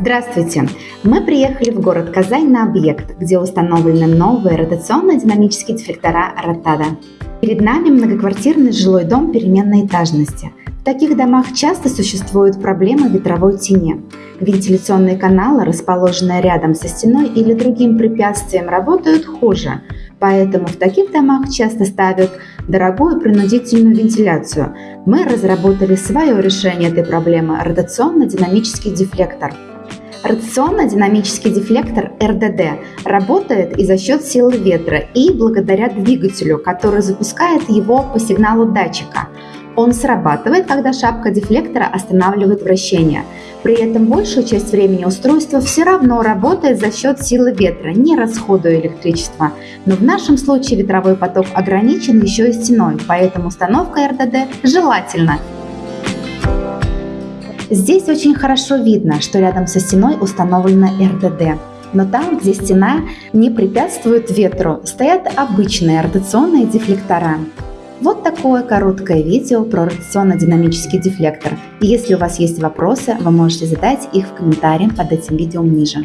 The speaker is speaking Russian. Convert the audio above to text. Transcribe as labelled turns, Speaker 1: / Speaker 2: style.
Speaker 1: Здравствуйте! Мы приехали в город Казань на объект, где установлены новые ротационно-динамические дефлектора Ротада. Перед нами многоквартирный жилой дом переменной этажности. В таких домах часто существуют проблемы ветровой тени. Вентиляционные каналы, расположенные рядом со стеной или другим препятствием, работают хуже, поэтому в таких домах часто ставят дорогую принудительную вентиляцию. Мы разработали свое решение этой проблемы – ротационно-динамический дефлектор – Ротационно-динамический дефлектор РДД работает и за счет силы ветра, и благодаря двигателю, который запускает его по сигналу датчика. Он срабатывает, когда шапка дефлектора останавливает вращение. При этом большую часть времени устройство все равно работает за счет силы ветра, не расходуя электричество. Но в нашем случае ветровой поток ограничен еще и стеной, поэтому установка РДД желательна Здесь очень хорошо видно, что рядом со стеной установлена РДД. Но там, где стена не препятствует ветру, стоят обычные ротационные дефлектора. Вот такое короткое видео про ротационно-динамический дефлектор. Если у вас есть вопросы, вы можете задать их в комментариях под этим видео ниже.